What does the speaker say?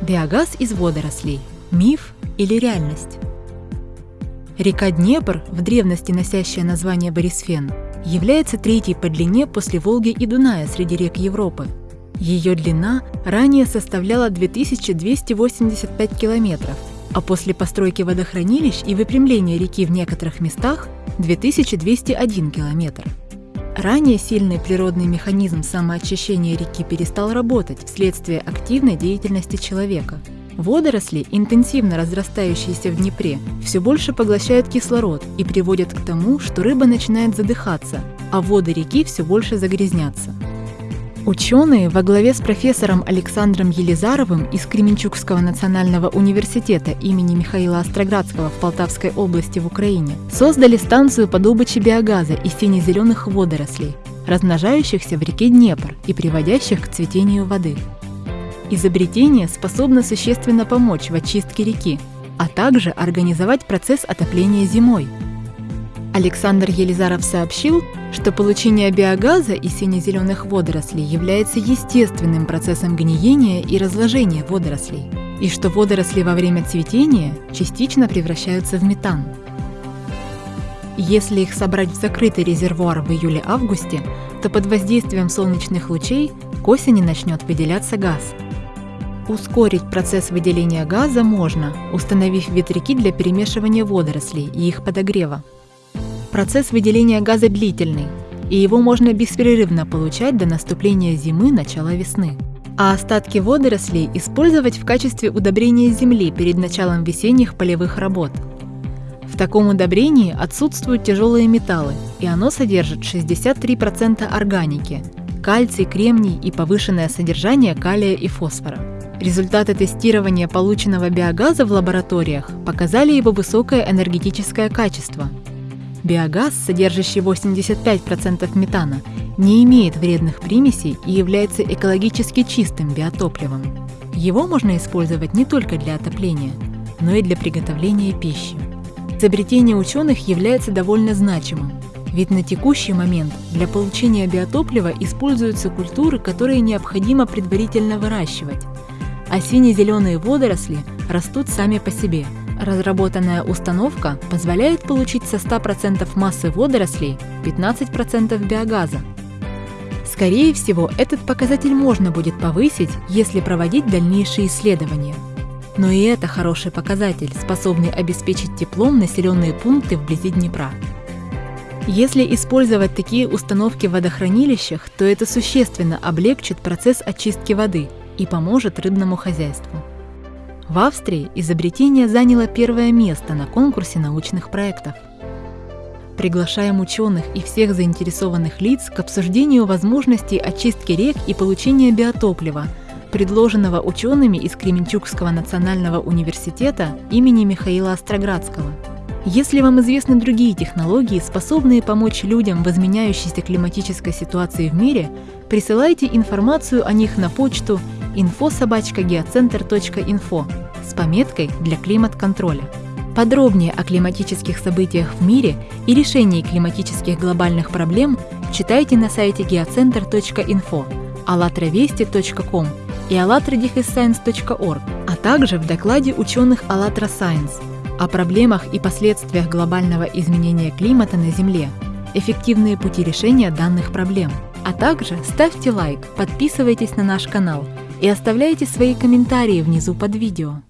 Биогаз из водорослей – миф или реальность? Река Днепр, в древности носящая название Борисфен, является третьей по длине после Волги и Дуная среди рек Европы. Ее длина ранее составляла 2285 километров, а после постройки водохранилищ и выпрямления реки в некоторых местах – 2201 километр. Ранее сильный природный механизм самоочищения реки перестал работать вследствие активной деятельности человека. Водоросли, интенсивно разрастающиеся в Днепре, все больше поглощают кислород и приводят к тому, что рыба начинает задыхаться, а воды реки все больше загрязнятся. Ученые во главе с профессором Александром Елизаровым из Кременчугского национального университета имени Михаила Остроградского в Полтавской области в Украине создали станцию по добыче биогаза из сине-зеленых водорослей, размножающихся в реке Днепр и приводящих к цветению воды. Изобретение способно существенно помочь в очистке реки, а также организовать процесс отопления зимой – Александр Елизаров сообщил, что получение биогаза из сине-зеленых водорослей является естественным процессом гниения и разложения водорослей, и что водоросли во время цветения частично превращаются в метан. Если их собрать в закрытый резервуар в июле-августе, то под воздействием солнечных лучей к осени начнет выделяться газ. Ускорить процесс выделения газа можно, установив ветряки для перемешивания водорослей и их подогрева. Процесс выделения газа длительный, и его можно беспрерывно получать до наступления зимы, начала весны. А остатки водорослей использовать в качестве удобрения земли перед началом весенних полевых работ. В таком удобрении отсутствуют тяжелые металлы, и оно содержит 63% органики – кальций, кремний и повышенное содержание калия и фосфора. Результаты тестирования полученного биогаза в лабораториях показали его высокое энергетическое качество – Биогаз, содержащий 85% метана, не имеет вредных примесей и является экологически чистым биотопливом. Его можно использовать не только для отопления, но и для приготовления пищи. Изобретение ученых является довольно значимым, ведь на текущий момент для получения биотоплива используются культуры, которые необходимо предварительно выращивать, а сине-зеленые водоросли растут сами по себе – Разработанная установка позволяет получить со 100% массы водорослей 15% биогаза. Скорее всего, этот показатель можно будет повысить, если проводить дальнейшие исследования. Но и это хороший показатель, способный обеспечить теплом населенные пункты вблизи Днепра. Если использовать такие установки в водохранилищах, то это существенно облегчит процесс очистки воды и поможет рыбному хозяйству. В Австрии изобретение заняло первое место на конкурсе научных проектов. Приглашаем ученых и всех заинтересованных лиц к обсуждению возможностей очистки рек и получения биотоплива, предложенного учеными из Кременчугского национального университета имени Михаила Остроградского. Если вам известны другие технологии, способные помочь людям в изменяющейся климатической ситуации в мире, присылайте информацию о них на почту info.geocenter.info с пометкой для климат-контроля. Подробнее о климатических событиях в мире и решении климатических глобальных проблем читайте на сайте geocenter.info, allatravesti.com и allatradefisscience.org, а также в докладе ученых АЛЛАТРА Science о проблемах и последствиях глобального изменения климата на Земле, эффективные пути решения данных проблем. А также ставьте лайк, подписывайтесь на наш канал – и оставляйте свои комментарии внизу под видео.